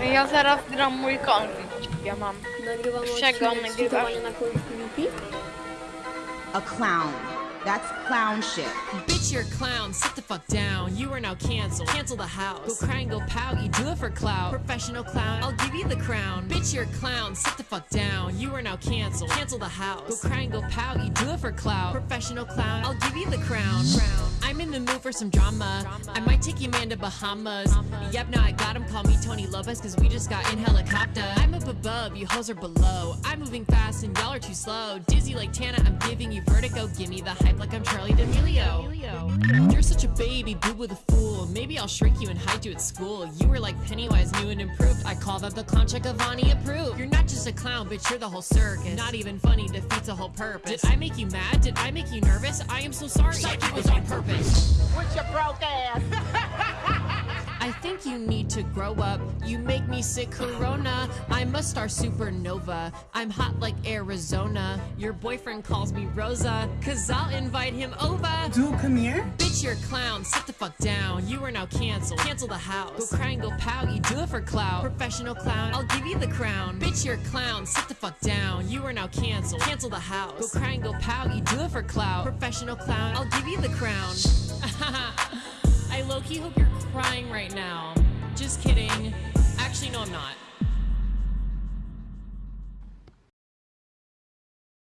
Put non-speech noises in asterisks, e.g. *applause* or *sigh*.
Ja zaraz gram mój konflikt. Ja mam. Nagrywam Czego odcinek na Call of. A clown. That's clown shit. Bitch, you're a clown. Sit the fuck down. You are now canceled. Cancel the house. Go cry and go pout. You do it for clout. Professional clown. I'll give you the crown. Bitch, you're a clown. Sit the fuck down. You are now canceled. Cancel the house. Go cry and go pout. You do it for clout. Professional clown. I'll give you the crown. crown. I'm in the mood for some drama. I might take your man to Bahamas. Yep, now I got him. Call me Tony Lopez, cause we just got in helicopter. Above, you hoes are below. I'm moving fast and y'all are too slow. Dizzy like Tana, I'm giving you vertigo. Give me the hype like I'm Charli D'Amelio. You're such a baby, boo with a fool. Maybe I'll shrink you and hide you at school. You were like Pennywise, new and improved. I call that the clown check Avani approved. You're not just a clown, bitch, you're the whole circus. Not even funny defeats the whole purpose. Did I make you mad? Did I make you nervous? I am so sorry. It was on purpose. With your broke ass. Think you need to grow up. You make me sick, Corona. I'm a star supernova. I'm hot like Arizona. Your boyfriend calls me Rosa, cause I'll invite him over. Dude, come here. Bitch, you're a clown. Sit the fuck down. You are now canceled. Cancel the house. Go cry and go pout. You do it for clout. Professional clown. I'll give you the crown. Bitch, you're a clown. Sit the fuck down. You are now canceled. Cancel the house. Go cry and go pout. You do it for clout. Professional clown. I'll give you the crown. *laughs* I low key hope you're crying right now. Just kidding. Actually, no, I'm not.